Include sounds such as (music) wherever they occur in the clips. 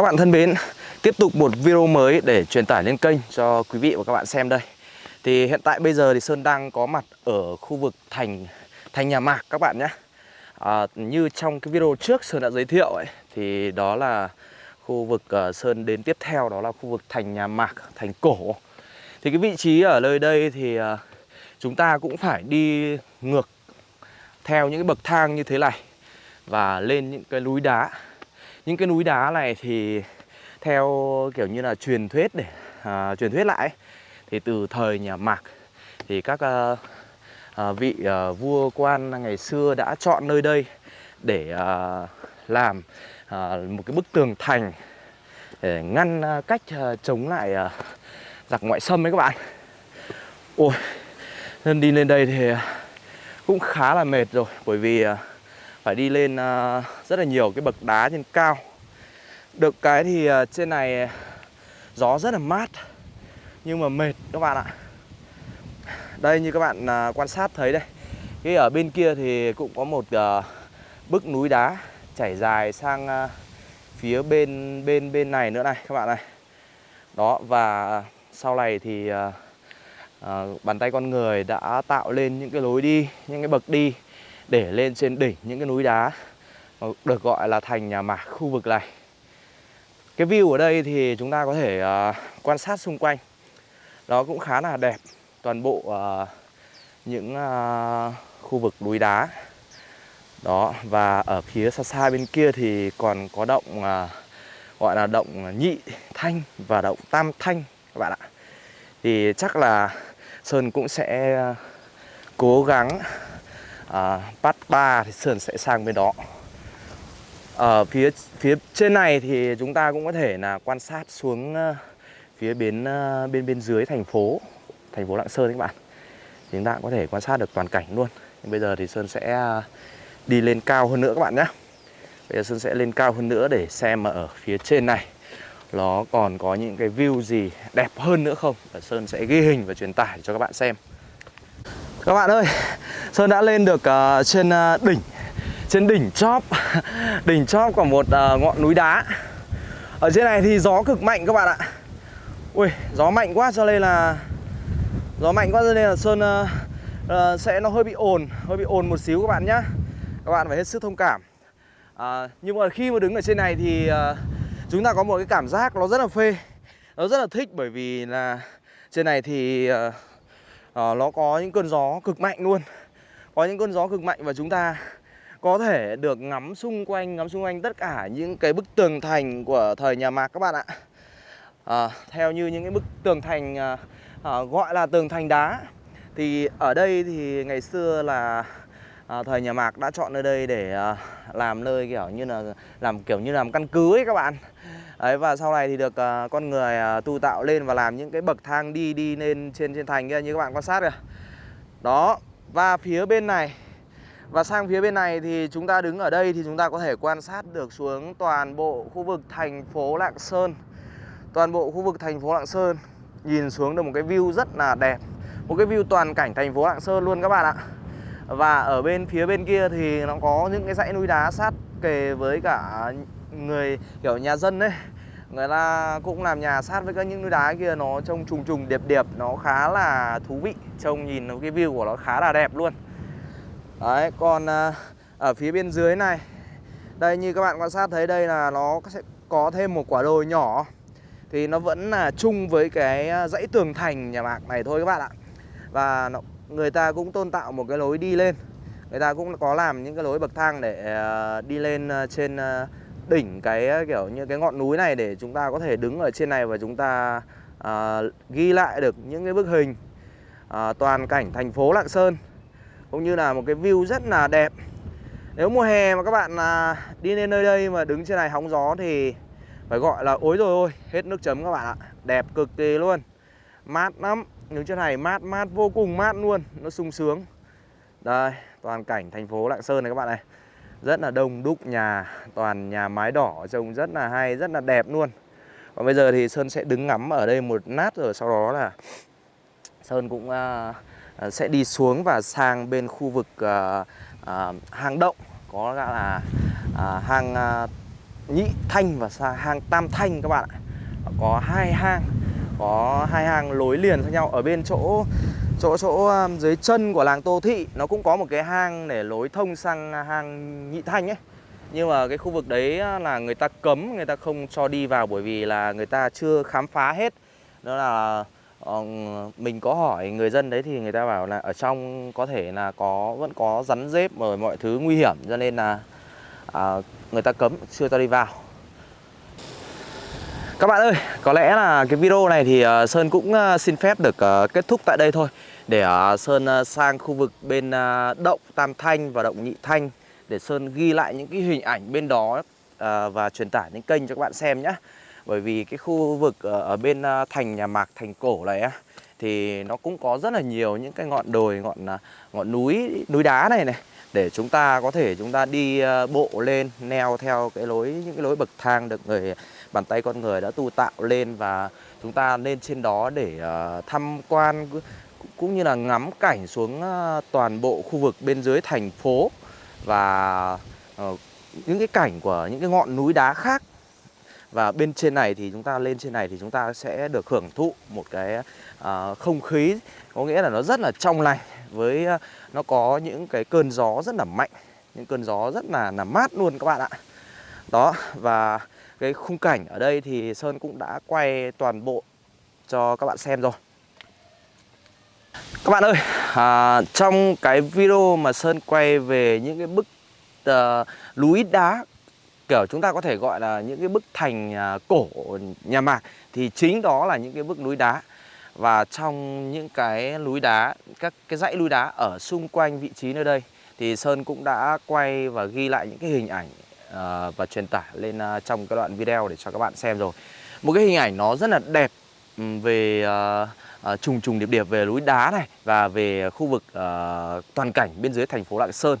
Các bạn thân mến, tiếp tục một video mới để truyền tải lên kênh cho quý vị và các bạn xem đây. Thì hiện tại bây giờ thì Sơn đang có mặt ở khu vực thành thành nhà Mạc các bạn nhé. À, như trong cái video trước Sơn đã giới thiệu ấy, thì đó là khu vực uh, Sơn đến tiếp theo đó là khu vực thành nhà Mạc, thành cổ. Thì cái vị trí ở nơi đây thì uh, chúng ta cũng phải đi ngược theo những cái bậc thang như thế này và lên những cái núi đá những cái núi đá này thì theo kiểu như là truyền thuyết để à, truyền thuyết lại thì từ thời nhà Mạc thì các à, à, vị à, vua quan ngày xưa đã chọn nơi đây để à, làm à, một cái bức tường thành để ngăn à, cách à, chống lại à, giặc ngoại xâm ấy các bạn. Ôi, nên đi lên đây thì cũng khá là mệt rồi bởi vì à, phải đi lên ờ, rất là nhiều cái bậc đá trên cao. Được cái thì ờ, trên này gió rất là mát, nhưng mà mệt các bạn ạ. Đây như các bạn ờ, quan sát thấy đây, cái ở bên kia thì cũng có một bức núi đá chảy dài sang phía bên bên bên này nữa này các bạn này. Đó, và sau này thì bàn tay con người đã tạo lên những cái lối đi, những cái bậc đi để lên trên đỉnh những cái núi đá được gọi là thành nhà mạc khu vực này. Cái view ở đây thì chúng ta có thể uh, quan sát xung quanh. Nó cũng khá là đẹp toàn bộ uh, những uh, khu vực núi đá. Đó và ở phía xa xa bên kia thì còn có động uh, gọi là động nhị thanh và động tam thanh các bạn ạ. Thì chắc là Sơn cũng sẽ cố gắng à, bắt ba thì Sơn sẽ sang bên đó. Ở phía phía trên này thì chúng ta cũng có thể là quan sát xuống uh, phía bên uh, bên bên dưới thành phố thành phố Lạng Sơn các bạn. Thì chúng ta cũng có thể quan sát được toàn cảnh luôn. Nhưng bây giờ thì Sơn sẽ uh, đi lên cao hơn nữa các bạn nhé. Bây giờ Sơn sẽ lên cao hơn nữa để xem ở phía trên này nó còn có những cái view gì đẹp hơn nữa không? Và Sơn sẽ ghi hình và truyền tải cho các bạn xem các bạn ơi Sơn đã lên được uh, trên uh, đỉnh trên đỉnh chóp (laughs) đỉnh chóp của một uh, ngọn núi đá. Ở trên này thì gió cực mạnh các bạn ạ. Ui gió mạnh quá cho nên là gió mạnh quá cho nên là Sơn uh, uh, sẽ nó hơi bị ồn hơi bị ồn một xíu các bạn nhá. Các bạn phải hết sức thông cảm. Uh, nhưng mà khi mà đứng ở trên này thì uh, chúng ta có một cái cảm giác nó rất là phê nó rất là thích bởi vì là trên này thì uh, à, nó có những cơn gió cực mạnh luôn. Có những cơn gió cực mạnh và chúng ta có thể được ngắm xung quanh ngắm xung quanh tất cả những cái bức tường thành của thời nhà Mạc các bạn ạ. À, theo như những cái bức tường thành à, à, gọi là tường thành đá thì ở đây thì ngày xưa là à, thời nhà Mạc đã chọn nơi đây để à, làm nơi kiểu như là làm kiểu như làm căn cứ ấy các bạn Đấy, và sau này thì được à, con người à, tu tạo lên và làm những cái bậc thang đi đi lên trên trên thành kia như các bạn quan sát kìa. Đó, và phía bên này và sang phía bên này thì chúng ta đứng ở đây thì chúng ta có thể quan sát được xuống toàn bộ khu vực thành phố Lạng Sơn. Toàn bộ khu vực thành phố Lạng Sơn nhìn xuống được một cái view rất là đẹp. Một cái view toàn cảnh thành phố Lạng Sơn luôn các bạn ạ. Và ở bên phía bên kia thì nó có những cái dãy núi đá sát kề với cả người kiểu nhà dân đấy người ta cũng làm nhà sát với các những núi đá kia nó trông trùng trùng điệp điệp nó khá là thú vị. Trông nhìn cái view của nó khá là đẹp luôn. Đấy còn à, ở phía bên dưới này đây như các bạn quan sát thấy đây là nó sẽ có thêm một quả đồi nhỏ. Thì nó vẫn là chung với cái à, dãy tường thành nhà mạc này thôi các bạn ạ. Và nó, người ta cũng tôn tạo một cái lối đi lên. Người ta cũng có làm những cái lối bậc thang để ờ, đi lên ờ, trên ờ, đỉnh cái kiểu như cái ngọn núi này để chúng ta có thể đứng ở trên này và chúng ta à, ghi lại được những cái bức hình à, toàn cảnh thành phố Lạng Sơn cũng như là một cái view rất là đẹp. Nếu mùa hè mà các bạn à, đi lên nơi đây mà đứng trên này hóng gió thì phải gọi là ối rồi ôi hết nước chấm các bạn ạ. Đẹp cực kỳ luôn mát lắm đứng trên này mát mát vô cùng mát luôn. Nó sung sướng. Đây toàn cảnh thành phố Lạng Sơn này các bạn này. Rất là đông đúc nhà toàn nhà mái đỏ trông rất là hay rất là đẹp luôn. Còn bây giờ thì sơn sẽ đứng ngắm ở đây một nát rồi sau đó là sơn cũng uh, sẽ đi xuống và sang bên khu vực uh, uh, hang động. Có là uh, hang uh, Nhị Thanh và hang Tam Thanh các bạn ạ. Có hai hang. Có hai hang lối liền với nhau. Ở bên chỗ chỗ chỗ um, dưới chân của làng Tô Thị Nó cũng có một cái hang để lối thông sang à, hang Nhị Thanh ấy. Nhưng mà cái khu vực đấy à, là người ta cấm, người ta không cho đi vào bởi vì là người ta chưa khám phá hết. Đó là ờ, mình có hỏi người dân đấy thì người ta bảo là ở trong có thể là có vẫn có rắn rết rồi mọi thứ nguy hiểm cho nên là à, người ta cấm chưa cho đi vào các bạn ơi, có lẽ là cái video này thì ờ, Sơn cũng ờ, xin phép được ờ, kết thúc tại đây thôi. Để Sơn sang khu vực bên động Tam Thanh và động Nhị Thanh để Sơn ghi lại những cái hình ảnh bên đó và truyền tải những kênh cho các bạn xem nhé bởi vì cái khu vực ở, bên thành nhà mạc thành cổ này á thì nó cũng có rất là nhiều những cái ngọn đồi ngọn ngọn núi núi đá này này để chúng ta có thể chúng ta đi bộ lên neo theo cái lối những cái lối bậc thang được người bàn tay con người đã tu tạo lên và chúng ta lên trên đó để uh, tham quan cũng như là ngắm cảnh xuống uh, toàn bộ khu vực bên dưới thành phố và uh, những cái cảnh của những cái ngọn núi đá khác. Và bên trên này thì chúng ta lên trên này thì chúng ta sẽ được hưởng thụ một cái uh, không khí có nghĩa là nó rất là trong lành với uh, nó có những cái cơn gió rất là mạnh những cơn gió rất là là mát luôn các bạn ạ. Đó và cái khung cảnh ở đây thì Sơn cũng đã quay toàn bộ cho các bạn xem rồi. Các bạn ơi, à, trong cái video mà Sơn quay về những cái bức uh, núi đá kiểu chúng ta có thể gọi là những cái bức thành uh, cổ nhà Mạc thì chính đó là những cái bức núi đá. Và trong những cái núi đá, các cái dãy núi đá ở xung quanh vị trí nơi đây thì Sơn cũng đã quay và ghi lại những cái hình ảnh uh, và truyền tải lên uh, trong cái đoạn video để cho các bạn xem rồi. Một cái hình ảnh nó rất là đẹp về uh, uh, trùng trùng điệp điệp về núi đá này và về khu vực uh, toàn cảnh bên dưới thành phố Lạng Sơn.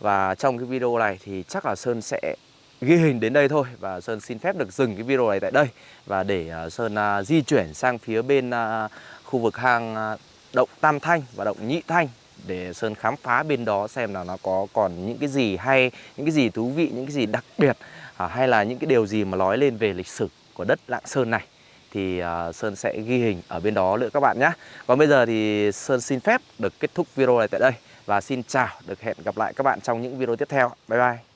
Và trong cái video này thì chắc là Sơn sẽ ghi hình đến đây thôi và Sơn xin phép được dừng cái video này tại đây và để uh, Sơn uh, di chuyển sang phía bên uh, khu vực hang uh, động Tam Thanh và động Nhị Thanh để Sơn khám phá bên đó xem là nó có còn những cái gì hay, những cái gì thú vị, những cái gì đặc biệt à, hay là những cái điều gì mà nói lên về lịch sử của đất Lạng Sơn này thì uh, Sơn sẽ ghi hình ở bên đó nữa các bạn nhé. Còn bây giờ thì Sơn xin phép được kết thúc video này tại đây và xin chào, được hẹn gặp lại các bạn trong những video tiếp theo. Bye bye.